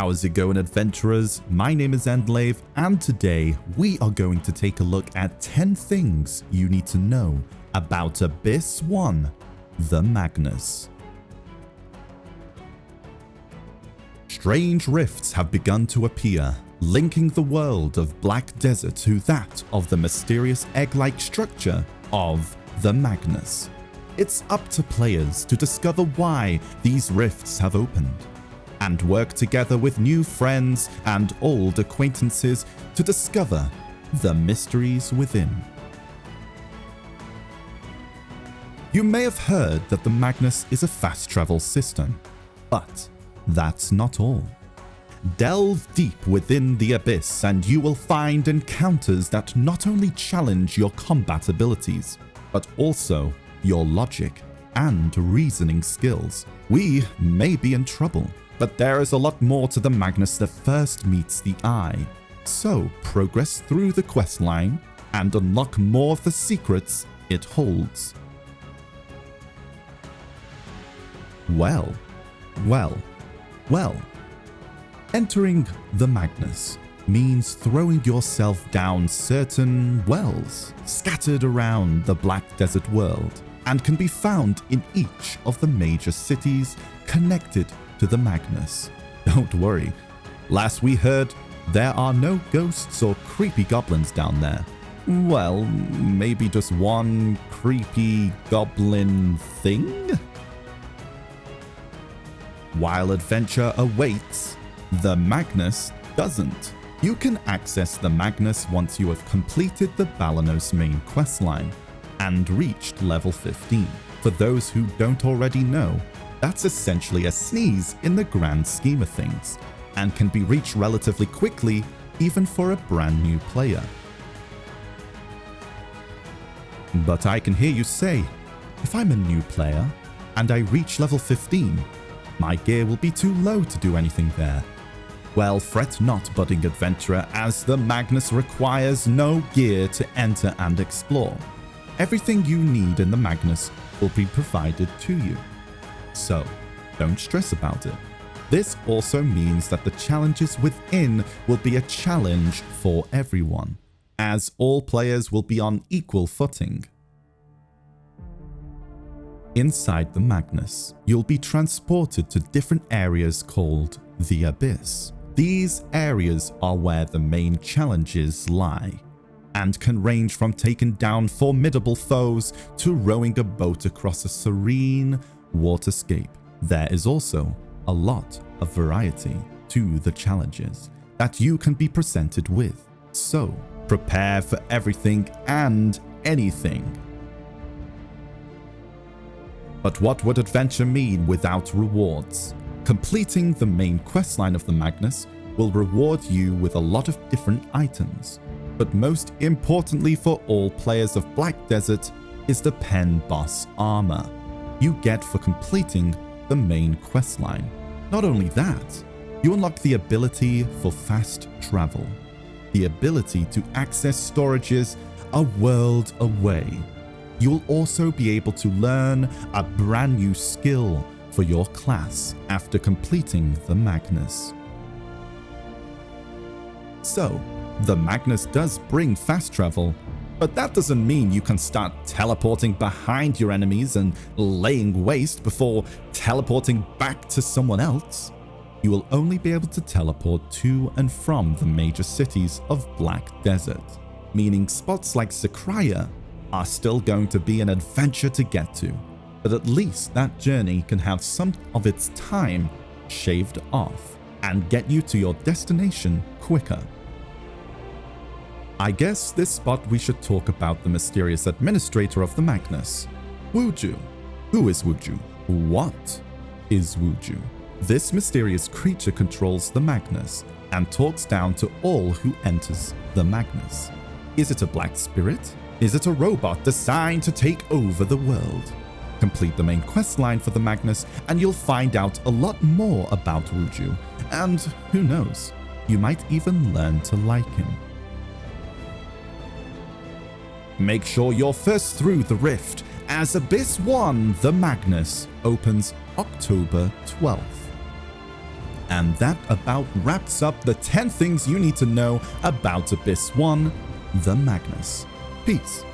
How's it going adventurers? My name is Endlave and today we are going to take a look at 10 things you need to know about Abyss 1, the Magnus. Strange rifts have begun to appear, linking the world of Black Desert to that of the mysterious egg-like structure of the Magnus. It's up to players to discover why these rifts have opened and work together with new friends and old acquaintances to discover the mysteries within. You may have heard that the Magnus is a fast travel system, but that's not all. Delve deep within the abyss and you will find encounters that not only challenge your combat abilities, but also your logic and reasoning skills. We may be in trouble. But there is a lot more to the Magnus that first meets the eye. So progress through the quest line and unlock more of the secrets it holds. Well, well, well. Entering the Magnus means throwing yourself down certain wells scattered around the Black Desert world and can be found in each of the major cities connected to the Magnus. Don't worry, last we heard, there are no ghosts or creepy goblins down there. Well, maybe just one creepy goblin thing? While adventure awaits, the Magnus doesn't. You can access the Magnus once you have completed the Balenos main questline and reached level 15. For those who don't already know, that's essentially a sneeze in the grand scheme of things, and can be reached relatively quickly even for a brand new player. But I can hear you say, if I'm a new player and I reach level 15, my gear will be too low to do anything there. Well, fret not, budding adventurer, as the Magnus requires no gear to enter and explore. Everything you need in the Magnus will be provided to you so don't stress about it. This also means that the challenges within will be a challenge for everyone, as all players will be on equal footing. Inside the Magnus, you'll be transported to different areas called the Abyss. These areas are where the main challenges lie, and can range from taking down formidable foes to rowing a boat across a serene, waterscape. There is also a lot of variety to the challenges that you can be presented with. So prepare for everything and anything. But what would adventure mean without rewards? Completing the main questline of the Magnus will reward you with a lot of different items. But most importantly for all players of Black Desert is the Pen Boss armor you get for completing the main questline. Not only that, you unlock the ability for fast travel, the ability to access storages a world away. You'll also be able to learn a brand new skill for your class after completing the Magnus. So, the Magnus does bring fast travel but that doesn't mean you can start teleporting behind your enemies and laying waste before teleporting back to someone else. You will only be able to teleport to and from the major cities of Black Desert, meaning spots like Sycraia are still going to be an adventure to get to, but at least that journey can have some of its time shaved off and get you to your destination quicker. I guess this spot we should talk about the mysterious administrator of the Magnus, Wuju. Who is Wuju? What is Wuju? This mysterious creature controls the Magnus and talks down to all who enters the Magnus. Is it a black spirit? Is it a robot designed to take over the world? Complete the main quest line for the Magnus and you'll find out a lot more about Wuju. And who knows, you might even learn to like him. Make sure you're first through the rift as Abyss 1 The Magnus opens October 12th. And that about wraps up the 10 things you need to know about Abyss 1, the Magnus. Peace.